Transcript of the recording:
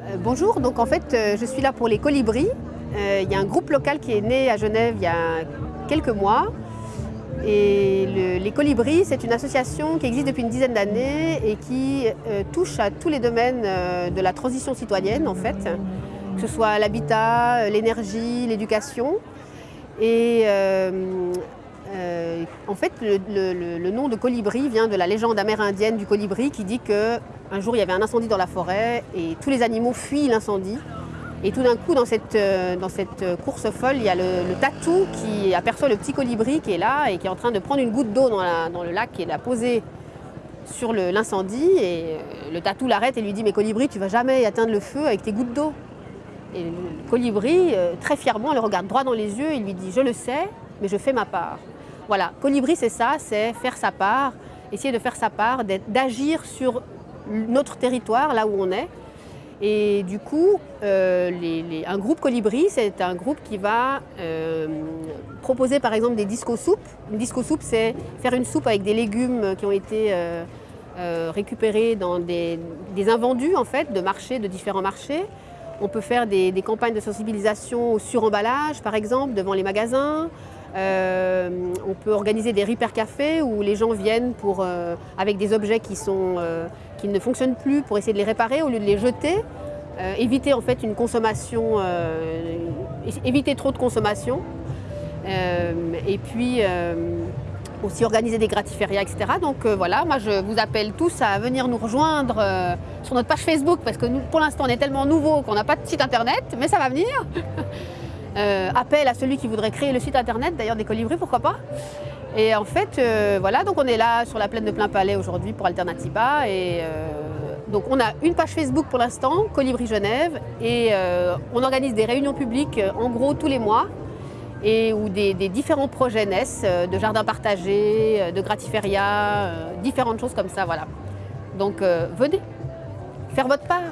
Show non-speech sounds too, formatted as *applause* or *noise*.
Euh, bonjour, donc en fait euh, je suis là pour les colibris. Euh, il y a un groupe local qui est né à Genève il y a quelques mois. Et les colibris, c'est une association qui existe depuis une dizaine d'années et qui touche à tous les domaines de la transition citoyenne en fait, que ce soit l'habitat, l'énergie, l'éducation. Et en fait, le, nom de colibri vient de la légende amérindienne du colibri qui dit qu'un jour il y avait un incendie dans la forêt et tous les animaux fuient l'incendie. Et tout d'un coup, dans cette, euh, cette, course folle, il y a le, tatou qui aperçoit le petit colibri qui est là et qui est en train de prendre une goutte d'eau dans, le lac et la poser sur l'incendie. Et euh, le tatou l'arrête et lui dit « Mais colibri, tu vas jamais atteindre le feu avec tes gouttes d'eau ». Et le colibri, euh, très fièrement, le regarde droit dans les yeux et lui dit « Je le sais, mais je fais ma part ». Voilà, Colibri c'est ça, c'est faire sa part, essayer de faire sa part, d'agir sur notre territoire, là où on est. Et du coup, euh, un groupe Colibri, c'est un groupe qui va euh, proposer par exemple des disco-soupes. Une disco-soupe, c'est faire une soupe avec des légumes qui ont été euh, récupérés dans des, invendus en fait, de marchés, de différents marchés. On peut faire des, des campagnes de sensibilisation au suremballage, par exemple, devant les magasins. Euh, on peut organiser des repair cafés où les gens viennent euh, avec des objets euh, qui ne fonctionnent plus pour essayer de les réparer au lieu de les jeter. éviter en fait une consommation, éviter trop de consommation. et puis aussi organiser des gratiférias, etc. Donc voilà, moi je vous appelle tous à venir nous rejoindre sur notre page Facebook parce que pour l'instant on est tellement nouveau qu'on n'a pas de site internet, mais ça va venir. *laughs* Euh, appel à celui qui voudrait créer le site internet, d'ailleurs des colibris, pourquoi pas. Et en fait, euh, voilà, donc on est là sur la plaine de Plein Palais aujourd'hui pour Alternativa. Et euh, donc on a une page Facebook pour l'instant, Colibri Genève, et on organise des réunions publiques en gros tous les mois et où des, différents projets naissent, de jardins partagés, de gratiférias, différentes choses comme ça, voilà. Donc venez, faire votre part.